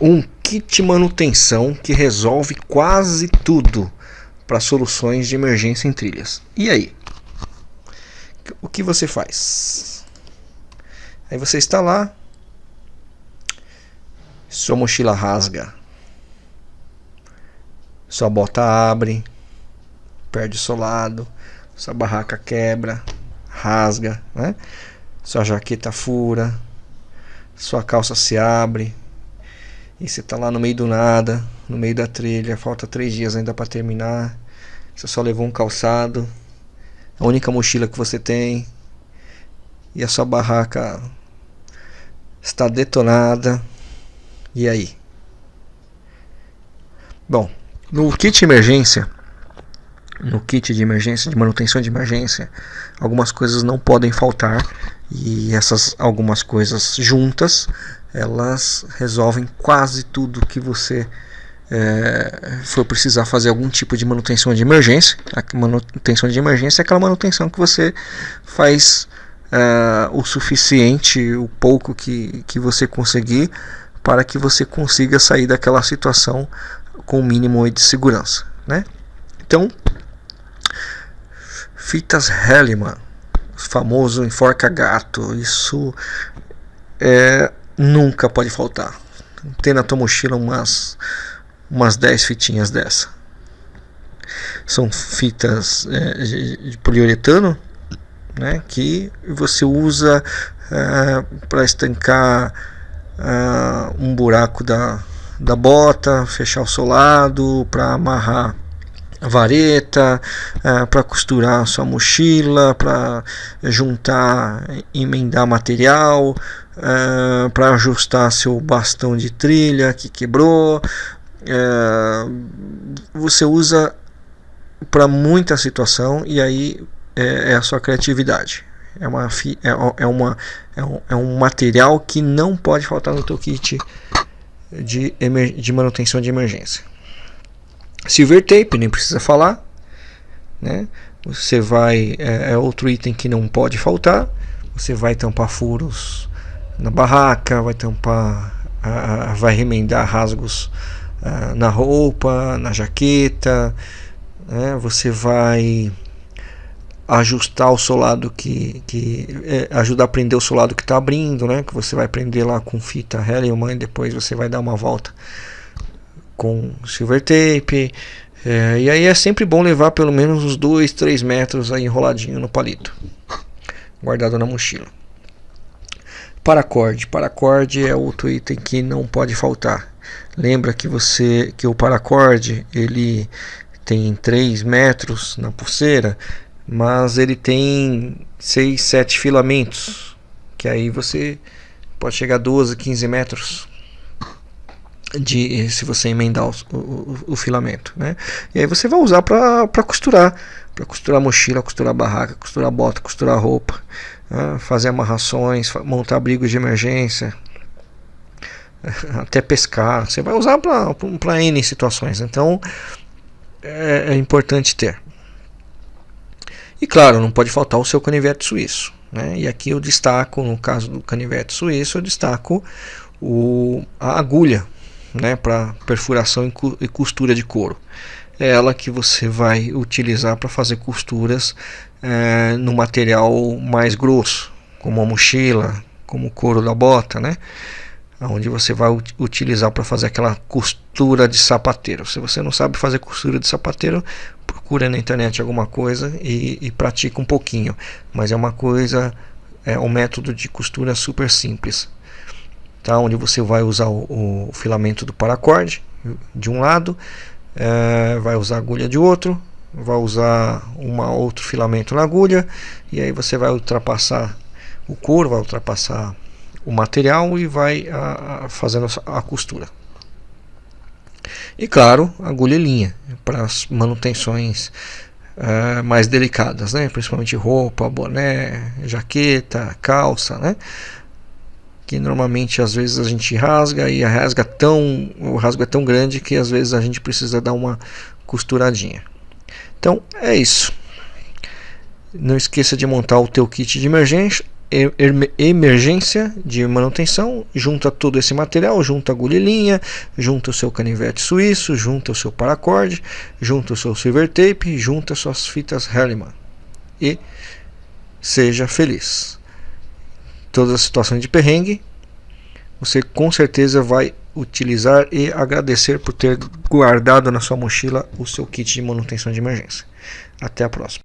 um kit manutenção que resolve quase tudo para soluções de emergência em trilhas. E aí? O que você faz? Aí você está lá, sua mochila rasga, sua bota abre, perde o solado, sua barraca quebra, rasga, né? Sua jaqueta fura, sua calça se abre, e você tá lá no meio do nada, no meio da trilha, falta três dias ainda para terminar. Você só levou um calçado, a única mochila que você tem, e a sua barraca está detonada. E aí? Bom, no kit emergência, no kit de emergência, de manutenção de emergência, algumas coisas não podem faltar e essas algumas coisas juntas elas resolvem quase tudo que você é, for precisar fazer algum tipo de manutenção de emergência. A manutenção de emergência é aquela manutenção que você faz é, o suficiente, o pouco que, que você conseguir, para que você consiga sair daquela situação com o mínimo de segurança. Né? Então, fitas Hellman, famoso enforca gato, isso é nunca pode faltar. Tem na tua mochila umas umas 10 fitinhas dessa. São fitas é, de poliuretano, né, que você usa é, para estancar é, um buraco da, da bota, fechar o solado, para amarrar vareta, é, para costurar sua mochila, para juntar, emendar material, é, para ajustar seu bastão de trilha que quebrou. É, você usa para muita situação e aí é, é, a sua criatividade. É, uma, é, é, uma, é, um, é um material que não pode faltar no teu kit de, de manutenção de emergência. Silver tape, nem precisa falar. Né? Você vai. É, é outro item que não pode faltar. Você vai tampar furos na barraca, vai tampar, vai remendar rasgos na roupa, na jaqueta, né? você vai ajustar o solado que, que é, a prender o solado que está abrindo, né? Que você vai prender lá com fita Helium e depois você vai dar uma volta com silver tape. É, e aí é sempre bom levar pelo menos uns 2, 3 metros aí enroladinho no palito, guardado na mochila. Paracorde. Paracorde é outro item que não pode faltar. Lembra que você que o paracorde ele tem 3 metros na pulseira, mas ele tem 6, 7 filamentos, que aí você pode chegar a 12, 15 metros de se você emendar o, o, o, filamento, né? E aí você vai usar para costurar, para costurar mochila, costurar barraca, costurar bota, costurar roupa, né? fazer amarrações, montar abrigos de emergência, até pescar. Você vai usar para N situações. Então é, é, importante ter. E claro, não pode faltar o seu canivete suíço. Né? E aqui eu destaco, no caso do canivete suíço, eu destaco o, a agulha né, para perfuração e costura de couro. É ela que você vai utilizar para fazer costuras é, no material mais grosso, como a mochila, como o couro da bota, né? Onde você vai utilizar para fazer aquela costura de sapateiro. Se você não sabe fazer costura de sapateiro, procura na internet alguma coisa e, e pratica um pouquinho. Mas é uma coisa, é um método de costura super simples tá? onde você vai usar o, o filamento do paracorde de um lado, é, vai usar agulha de outro, vai usar uma outro filamento na agulha e aí você vai ultrapassar o couro, vai ultrapassar o material e vai a, a, fazendo a costura. E claro, agulha e linha para as manutenções é, mais delicadas, né? principalmente roupa, boné, jaqueta, calça, né? Que normalmente às vezes a gente rasga e a rasga tão, o rasgo é tão grande que às vezes a gente precisa dar uma costuradinha. Então é isso. Não esqueça de montar o teu kit de emergência, emergência de manutenção, junta todo esse material, junta agulha e linha, junta o seu canivete suíço, junta o seu paracorde, junta o seu silver tape, junta suas fitas Herliman e seja feliz. Todas as situações de perrengue, você com certeza vai utilizar e agradecer por ter guardado na sua mochila o seu kit de manutenção de emergência. Até a próxima.